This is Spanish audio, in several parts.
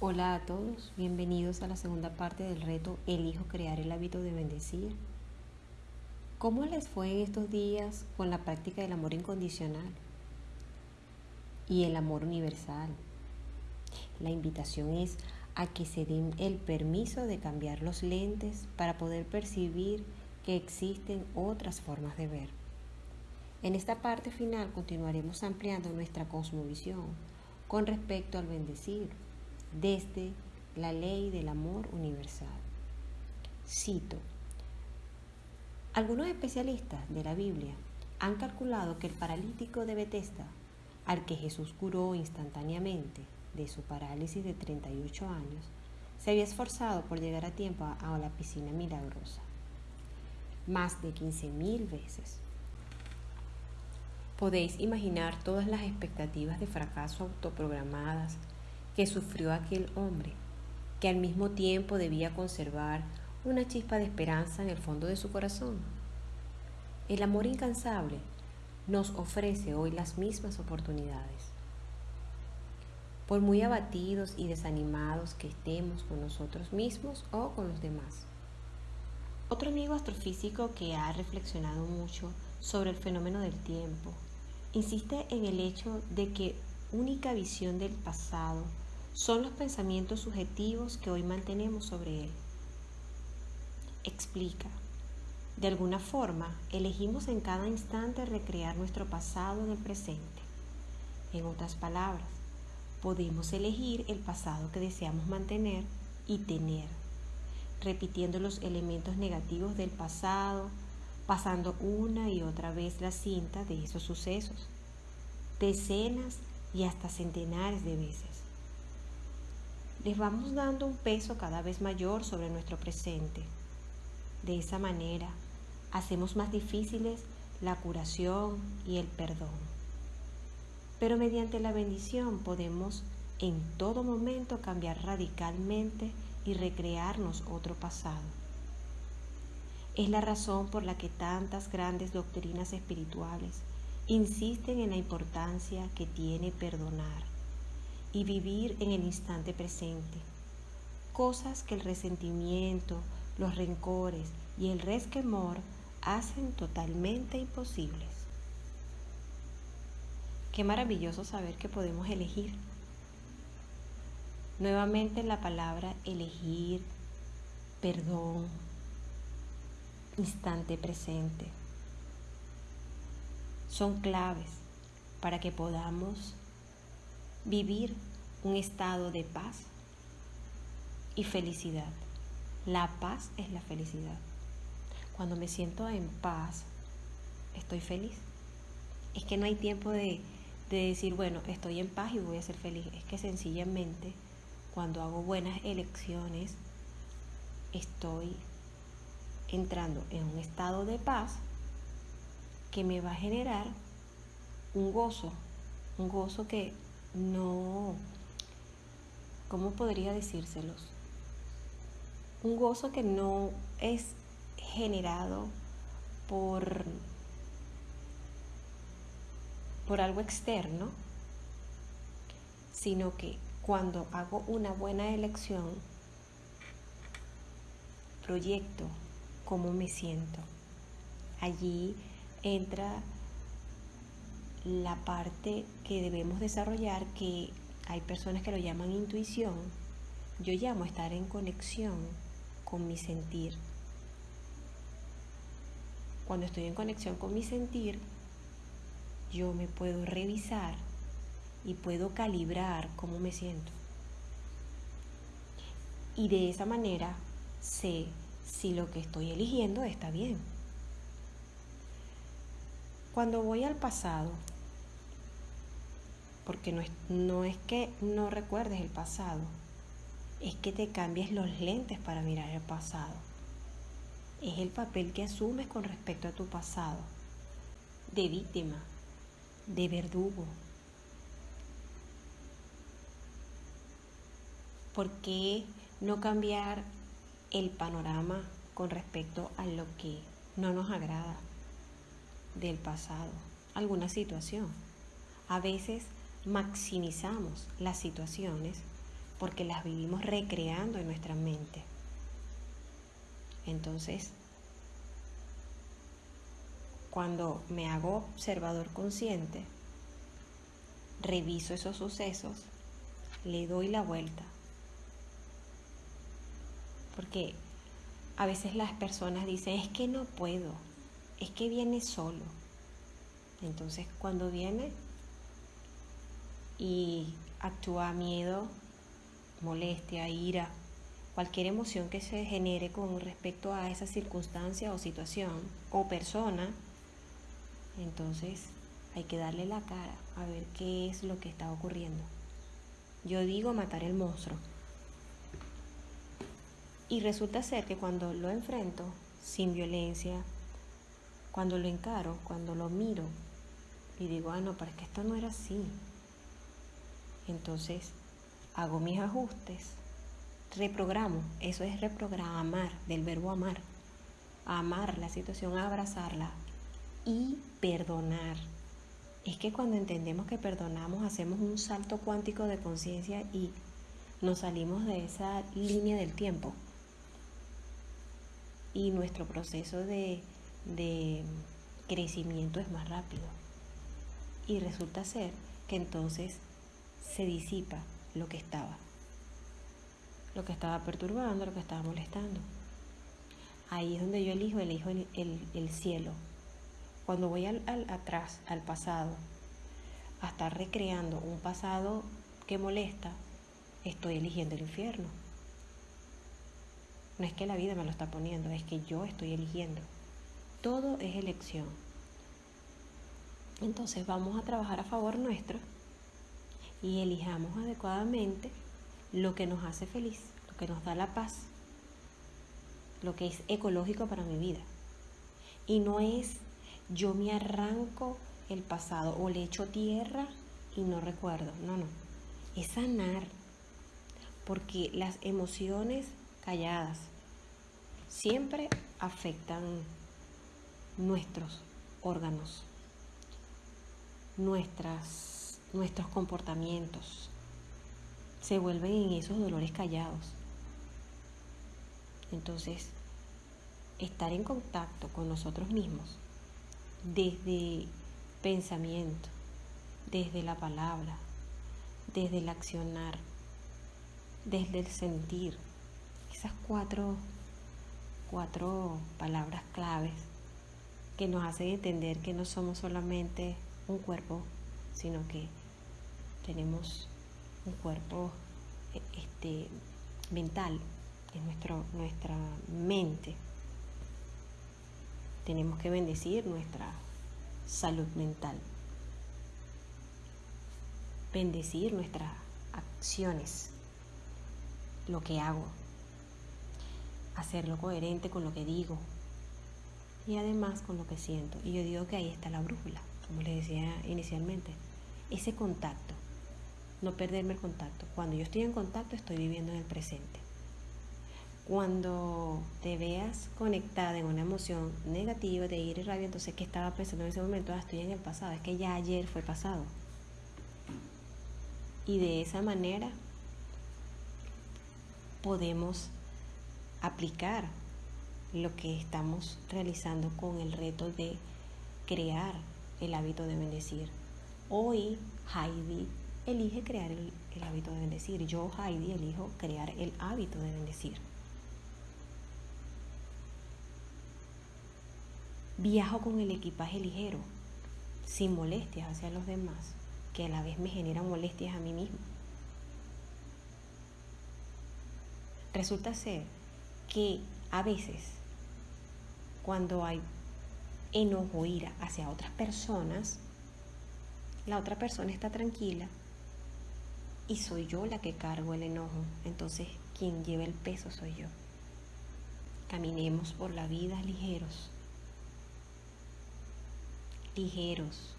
Hola a todos, bienvenidos a la segunda parte del reto Elijo crear el hábito de bendecir. ¿Cómo les fue en estos días con la práctica del amor incondicional y el amor universal? La invitación es a que se den el permiso de cambiar los lentes para poder percibir que existen otras formas de ver. En esta parte final continuaremos ampliando nuestra cosmovisión con respecto al bendecir desde la ley del amor universal. Cito, algunos especialistas de la Biblia han calculado que el paralítico de Bethesda, al que Jesús curó instantáneamente de su parálisis de 38 años, se había esforzado por llegar a tiempo a la piscina milagrosa, más de 15.000 veces. Podéis imaginar todas las expectativas de fracaso autoprogramadas que sufrió aquel hombre, que al mismo tiempo debía conservar una chispa de esperanza en el fondo de su corazón. El amor incansable nos ofrece hoy las mismas oportunidades. Por muy abatidos y desanimados que estemos con nosotros mismos o con los demás. Otro amigo astrofísico que ha reflexionado mucho sobre el fenómeno del tiempo insiste en el hecho de que única visión del pasado son los pensamientos subjetivos que hoy mantenemos sobre él. Explica. De alguna forma, elegimos en cada instante recrear nuestro pasado en el presente. En otras palabras, podemos elegir el pasado que deseamos mantener y tener, repitiendo los elementos negativos del pasado, pasando una y otra vez la cinta de esos sucesos, decenas y hasta centenares de veces les vamos dando un peso cada vez mayor sobre nuestro presente. De esa manera, hacemos más difíciles la curación y el perdón. Pero mediante la bendición podemos en todo momento cambiar radicalmente y recrearnos otro pasado. Es la razón por la que tantas grandes doctrinas espirituales insisten en la importancia que tiene perdonar y vivir en el instante presente. Cosas que el resentimiento, los rencores y el resquemor hacen totalmente imposibles. Qué maravilloso saber que podemos elegir. Nuevamente la palabra elegir, perdón, instante presente. Son claves para que podamos vivir un estado de paz y felicidad. La paz es la felicidad. Cuando me siento en paz, estoy feliz. Es que no hay tiempo de, decir, bueno, estoy en paz y voy a ser feliz. Es que sencillamente cuando hago buenas elecciones, estoy entrando en un estado de paz que me va a generar un gozo, un gozo que no, ¿cómo podría decírselos? Un gozo que no es generado por, por algo externo, sino que cuando hago una buena elección, proyecto cómo me siento. Allí entra la parte que debemos desarrollar, que hay personas que lo llaman intuición, yo llamo estar en conexión con mi sentir. Cuando estoy en conexión con mi sentir, yo me puedo revisar y puedo calibrar cómo me siento. Y de esa manera sé si lo que estoy eligiendo está bien. Cuando voy al pasado, porque no es, no es que no recuerdes el pasado, es que te cambies los lentes para mirar el pasado. Es el papel que asumes con respecto a tu pasado, de víctima, de verdugo. ¿Por qué no cambiar el panorama con respecto a lo que no nos agrada del pasado? Alguna situación. A veces maximizamos las situaciones porque las vivimos recreando en nuestra mente. Entonces, cuando me hago observador consciente, reviso esos sucesos, le doy la vuelta. Porque a veces las personas dicen, es que no puedo, es que viene solo. Entonces cuando viene y actúa miedo, molestia, ira, cualquier emoción que se genere con respecto a esa circunstancia o situación o persona, entonces hay que darle la cara a ver qué es lo que está ocurriendo. Yo digo matar el monstruo. Y resulta ser que cuando lo enfrento sin violencia, cuando lo encaro, cuando lo miro y digo, ah, no, pero es que esto no era así. Entonces hago mis ajustes, reprogramo, eso es reprogramar del verbo amar, amar la situación, abrazarla y perdonar. Es que cuando entendemos que perdonamos hacemos un salto cuántico de conciencia y nos salimos de esa línea del tiempo y nuestro proceso de, crecimiento es más rápido. Y resulta ser que entonces se disipa lo que estaba, lo que estaba perturbando, lo que estaba molestando. Ahí es donde yo elijo, elijo el, el, cielo. Cuando voy al, atrás, al pasado, a estar recreando un pasado que molesta, estoy eligiendo el infierno. No es que la vida me lo está poniendo, es que yo estoy eligiendo. Todo es elección. Entonces vamos a trabajar a favor nuestro y elijamos adecuadamente lo que nos hace feliz, lo que nos da la paz, lo que es ecológico para mi vida. Y no es yo me arranco el pasado o le echo tierra y no recuerdo. No, no. Es sanar. Porque las emociones calladas siempre afectan nuestros órganos, nuestras, nuestros comportamientos. Se vuelven en esos dolores callados. Entonces, estar en contacto con nosotros mismos desde pensamiento, desde la palabra, desde el accionar, desde el sentir, esas cuatro, cuatro palabras claves que nos hacen entender que no somos solamente un cuerpo, sino que tenemos un cuerpo e, este, mental, es nuestro, nuestra mente. Tenemos que bendecir nuestra salud mental, bendecir nuestras acciones, lo que hago, hacerlo coherente con lo que digo y además con lo que siento. Y yo digo que ahí está la brújula, como les decía inicialmente, ese contacto, no perderme el contacto. Cuando yo estoy en contacto estoy viviendo en el presente. Cuando te veas conectada en una emoción negativa de ira y rabia, entonces ¿qué estaba pensando en ese momento? Ah, estoy en el pasado, es que ya ayer fue pasado. Y de esa manera podemos aplicar lo que estamos realizando con el reto de crear el hábito de bendecir. Hoy Heidi elige crear el, hábito de bendecir. Yo Heidi elijo crear el hábito de bendecir. Viajo con el equipaje ligero, sin molestias hacia los demás, que a la vez me generan molestias a mí mismo. Resulta ser que a veces cuando hay enojo, ira hacia otras personas, la otra persona está tranquila y soy yo la que cargo el enojo. Entonces, quien lleva el peso soy yo. Caminemos por la vida ligeros. Ligeros.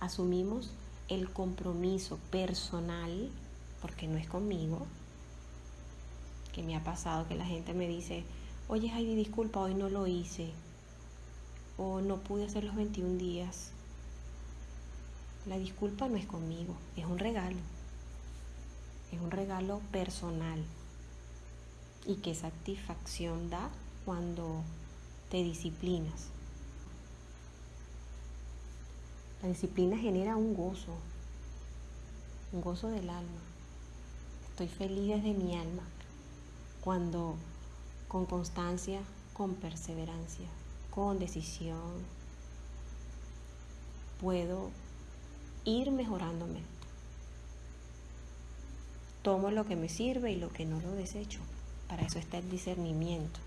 Asumimos el compromiso personal, porque no es conmigo, que me ha pasado que la gente me dice, oye Heidi, disculpa, hoy no lo hice, o no pude hacer los 21 días. la disculpa no es conmigo, es un regalo. Es un regalo personal. Y qué satisfacción da cuando te disciplinas. La disciplina genera un gozo, un gozo del alma. Estoy feliz desde mi alma cuando con constancia, con perseverancia, con decisión, puedo ir mejorándome. Tomo lo que me sirve y lo que no lo desecho. Para eso está el discernimiento.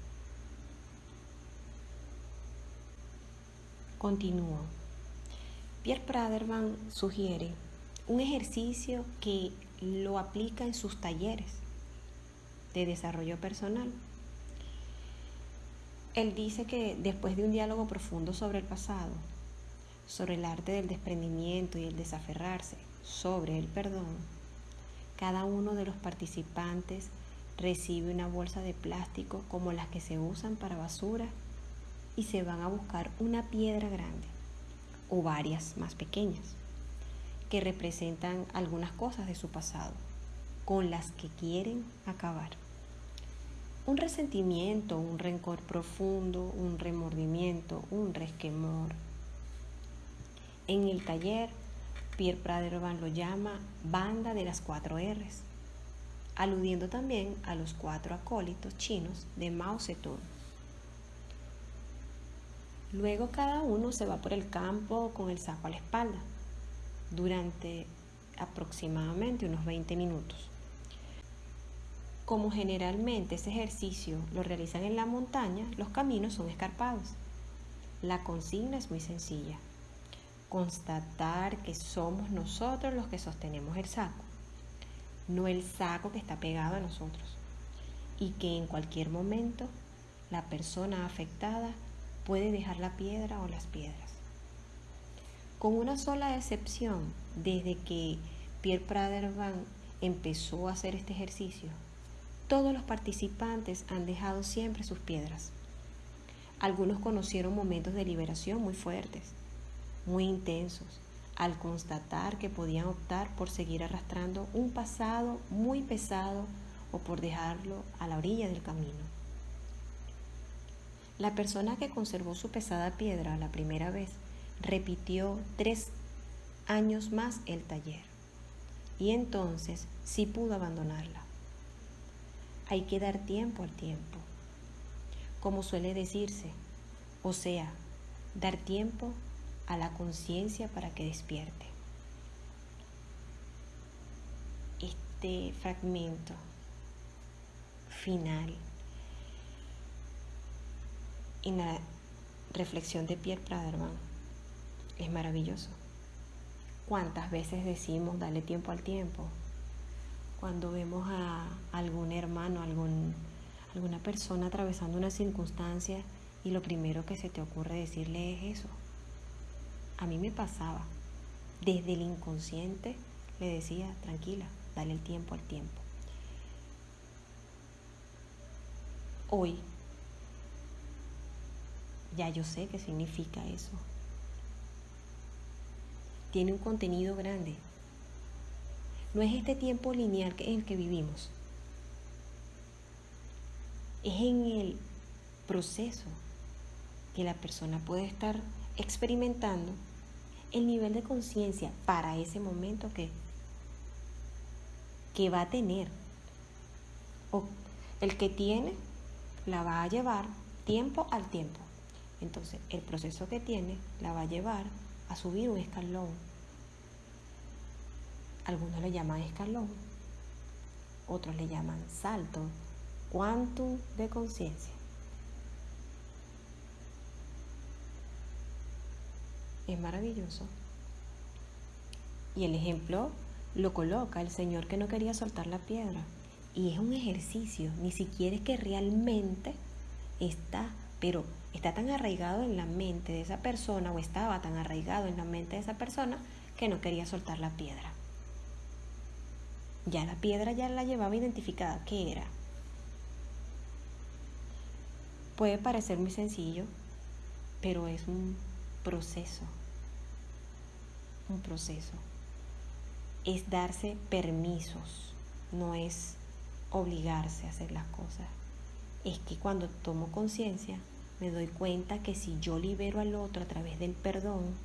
Continúo. Pierre Praderman sugiere un ejercicio que lo aplica en sus talleres de desarrollo personal. Él dice que después de un diálogo profundo sobre el pasado, sobre el arte del desprendimiento y el desaferrarse, sobre el perdón, cada uno de los participantes recibe una bolsa de plástico como las que se usan para basura y se van a buscar una piedra grande o varias más pequeñas que representan algunas cosas de su pasado con las que quieren acabar. Un resentimiento, un rencor profundo, un remordimiento, un resquemor. En el taller, Pierre Praderman lo llama banda de las cuatro R's, aludiendo también a los cuatro acólitos chinos de Mao Zedong. Luego cada uno se va por el campo con el saco a la espalda durante aproximadamente unos 20 minutos. Como generalmente ese ejercicio lo realizan en la montaña, los caminos son escarpados. La consigna es muy sencilla. Constatar que somos nosotros los que sostenemos el saco, no el saco que está pegado a nosotros. Y que en cualquier momento la persona afectada puede dejar la piedra o las piedras. Con una sola excepción, desde que Pierre Pradervan empezó a hacer este ejercicio, todos los participantes han dejado siempre sus piedras. Algunos conocieron momentos de liberación muy fuertes, muy intensos, al constatar que podían optar por seguir arrastrando un pasado muy pesado o por dejarlo a la orilla del camino. La persona que conservó su pesada piedra la primera vez repitió tres años más el taller y entonces sí pudo abandonarla. Hay que dar tiempo al tiempo, como suele decirse, o sea, dar tiempo a la conciencia para que despierte. Este fragmento final en la reflexión de Pierre Praderman es maravilloso. ¿Cuántas veces decimos darle tiempo al tiempo? Cuando vemos a algún hermano, alguna persona atravesando una circunstancia y lo primero que se te ocurre decirle es eso. A mí me pasaba. Desde el inconsciente le decía, tranquila, dale el tiempo al tiempo. Hoy ya yo sé qué significa eso. Tiene un contenido grande, no es este tiempo lineal en el que vivimos. Es en el proceso que la persona puede estar experimentando el nivel de conciencia para ese momento que, que va a tener. O el que tiene la va a llevar tiempo al tiempo. Entonces, el proceso que tiene la va a llevar a subir un escalón algunos le llaman escalón, otros le llaman salto, quantum de conciencia. Es maravilloso. Y el ejemplo lo coloca el Señor que no quería soltar la piedra. Y es un ejercicio, ni siquiera es que realmente está, pero está tan arraigado en la mente de esa persona o estaba tan arraigado en la mente de esa persona que no quería soltar la piedra. Ya la piedra ya la llevaba identificada. ¿Qué era? Puede parecer muy sencillo, pero es un proceso. un proceso, es darse permisos, no es obligarse a hacer las cosas. Es que cuando tomo conciencia me doy cuenta que si yo libero al otro a través del perdón,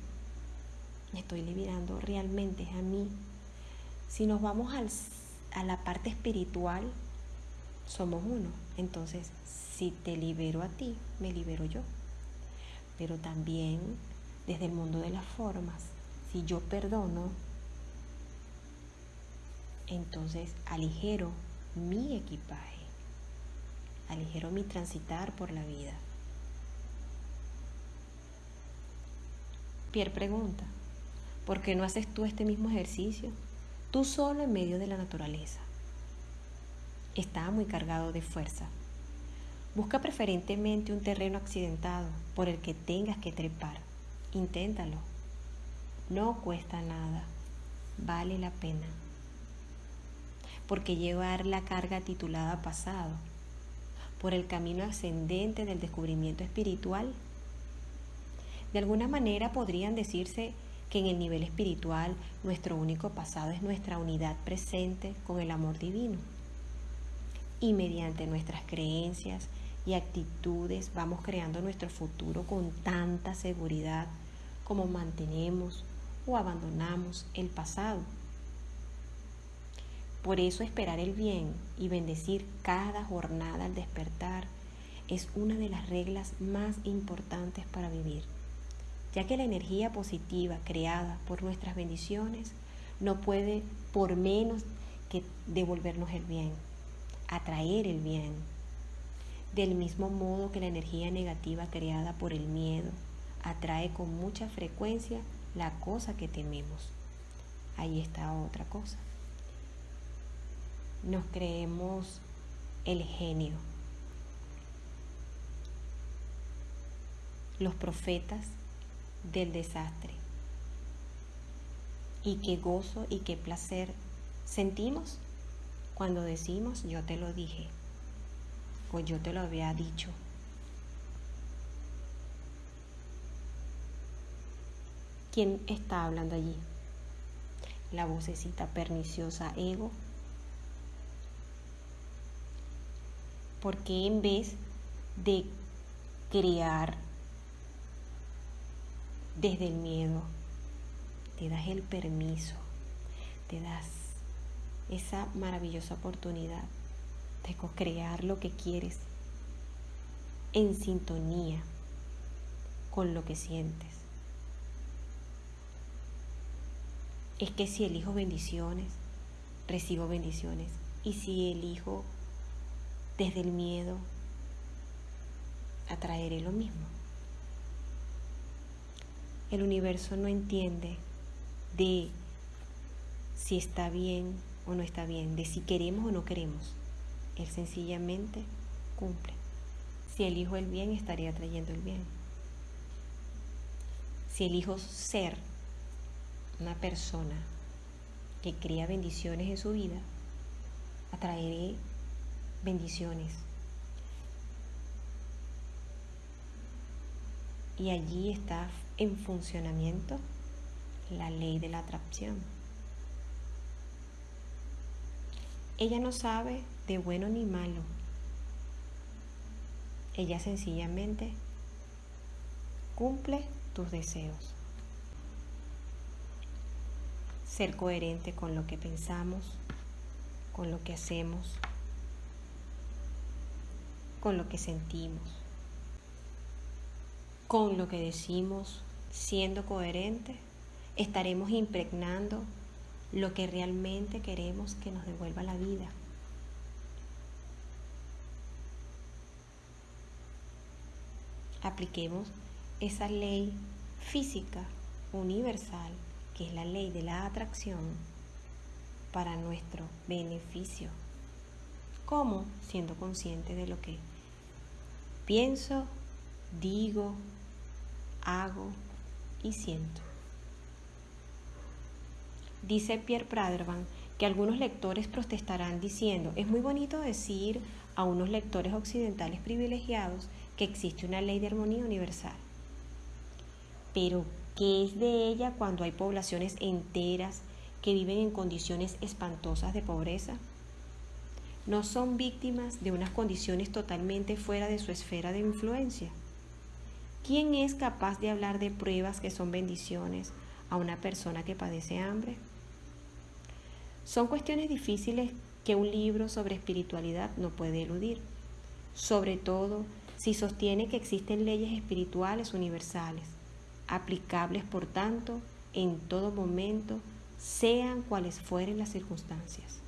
estoy liberando realmente a mí. Si nos vamos a la parte espiritual, somos uno. Entonces, si te libero a ti, me libero yo. Pero también desde el mundo de las formas, si yo perdono, entonces aligero mi equipaje, aligero mi transitar por la vida. Pierre pregunta, ¿por qué no haces tú este mismo ejercicio? Tú solo en medio de la naturaleza. Está muy cargado de fuerza. Busca preferentemente un terreno accidentado por el que tengas que trepar. Inténtalo. No cuesta nada. Vale la pena porque llevar la carga titulada pasado, por el camino ascendente del descubrimiento espiritual. De alguna manera podrían decirse que en el nivel espiritual nuestro único pasado es nuestra unidad presente con el amor divino. Y mediante nuestras creencias y actitudes vamos creando nuestro futuro con tanta seguridad como mantenemos o abandonamos el pasado. Por eso esperar el bien y bendecir cada jornada al despertar es una de las reglas más importantes para vivir, ya que la energía positiva creada por nuestras bendiciones no puede por menos que devolvernos el bien, atraer el bien, del mismo modo que la energía negativa creada por el miedo atrae con mucha frecuencia la cosa que tememos. Ahí está otra cosa nos creemos el genio. Los profetas del desastre. Y qué gozo y qué placer sentimos cuando decimos yo te lo dije o yo te lo había dicho. ¿Quién está hablando allí? La vocecita perniciosa ego porque en vez de crear desde el miedo, te das el permiso, te das esa maravillosa oportunidad de crear lo que quieres en sintonía con lo que sientes. Es que si elijo bendiciones, recibo bendiciones. Y si elijo desde el miedo, atraeré lo mismo. El universo no entiende de si está bien o no está bien, de si queremos o no queremos. Él sencillamente cumple. Si elijo el bien, estaría trayendo el bien. Si elijo ser una persona que crea bendiciones en su vida, atraeré bendiciones. Y allí está en funcionamiento la ley de la atracción. Ella no sabe de bueno ni malo. Ella sencillamente cumple tus deseos. Ser coherente con lo que pensamos, con lo que hacemos, con lo que sentimos, con lo que decimos, siendo coherente, estaremos impregnando lo que realmente queremos que nos devuelva la vida. Apliquemos esa ley física universal, que es la ley de la atracción, para nuestro beneficio. ¿Cómo? Siendo consciente de lo que Pienso, digo, hago y siento. Dice Pierre Pradervan que algunos lectores protestarán diciendo, es muy bonito decir a unos lectores occidentales privilegiados que existe una ley de armonía universal. Pero, que es de ella cuando hay poblaciones enteras que viven en condiciones espantosas de pobreza? ¿No son víctimas de unas condiciones totalmente fuera de su esfera de influencia? ¿Quién es capaz de hablar de pruebas que son bendiciones a una persona que padece hambre? Son cuestiones difíciles que un libro sobre espiritualidad no puede eludir, sobre todo si sostiene que existen leyes espirituales universales, aplicables por tanto en todo momento, sean cuales fueren las circunstancias.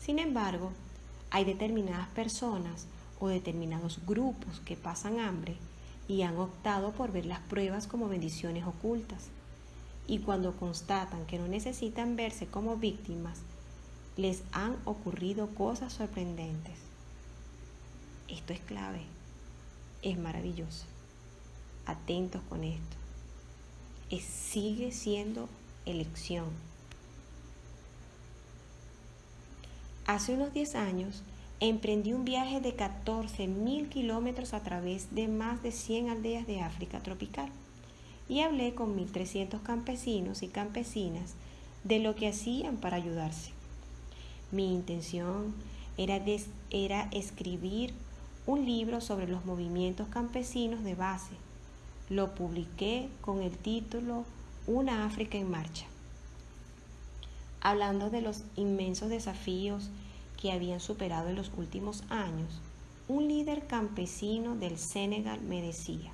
Sin embargo, hay determinadas personas o determinados grupos que pasan hambre y han optado por ver las pruebas como bendiciones ocultas. Y cuando constatan que no necesitan verse como víctimas, les han ocurrido cosas sorprendentes. Esto es clave, es maravilloso. Atentos con esto. Es, sigue siendo elección. Hace unos 10 años emprendí un viaje de 14.000 kilómetros a través de más de 100 aldeas de África tropical y hablé con 1.300 campesinos y campesinas de lo que hacían para ayudarse. Mi intención era, era escribir un libro sobre los movimientos campesinos de base. Lo publiqué con el título Una África en Marcha, hablando de los inmensos desafíos que habían superado en los últimos años, un líder campesino del Senegal me decía,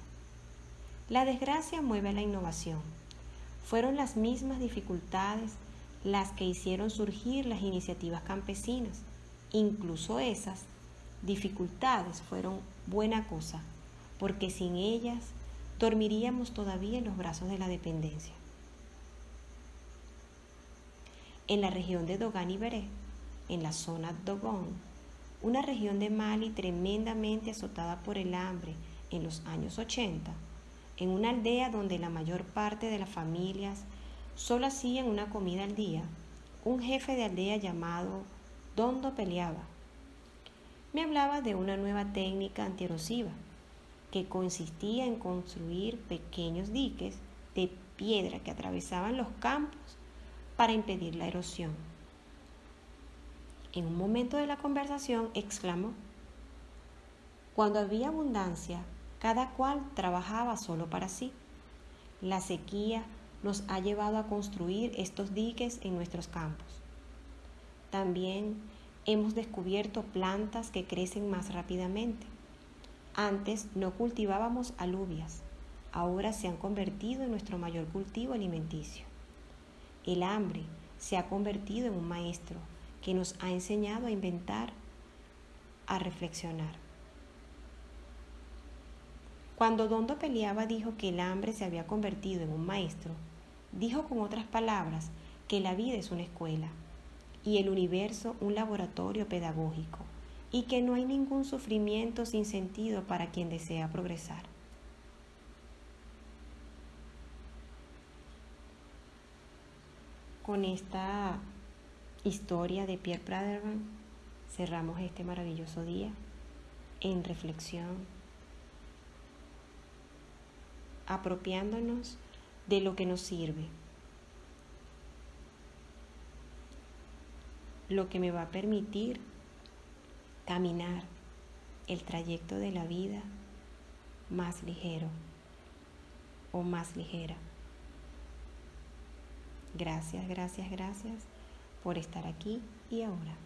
la desgracia mueve a la innovación. Fueron las mismas dificultades las que hicieron surgir las iniciativas campesinas. Incluso esas dificultades fueron buena cosa, porque sin ellas dormiríamos todavía en los brazos de la dependencia. En la región de Dogan y Beré, en la zona Dogon, una región de Mali tremendamente azotada por el hambre en los años 80, en una aldea donde la mayor parte de las familias solo hacían una comida al día, un jefe de aldea llamado Dondo Peleaba me hablaba de una nueva técnica antierosiva que consistía en construir pequeños diques de piedra que atravesaban los campos para impedir la erosión. En un momento de la conversación exclamó, cuando había abundancia, cada cual trabajaba solo para sí. La sequía nos ha llevado a construir estos diques en nuestros campos. También hemos descubierto plantas que crecen más rápidamente. Antes no cultivábamos alubias, ahora se han convertido en nuestro mayor cultivo alimenticio. El hambre se ha convertido en un maestro que nos ha enseñado a inventar, a reflexionar. Cuando Dondo peleaba dijo que el hambre se había convertido en un maestro, dijo con otras palabras que la vida es una escuela y el universo un laboratorio pedagógico y que no hay ningún sufrimiento sin sentido para quien desea progresar. Con esta historia de Pierre Praderman, cerramos este maravilloso día en reflexión, apropiándonos de lo que nos sirve, lo que me va a permitir caminar el trayecto de la vida más ligero o más ligera. Gracias, gracias, gracias por estar aquí y ahora.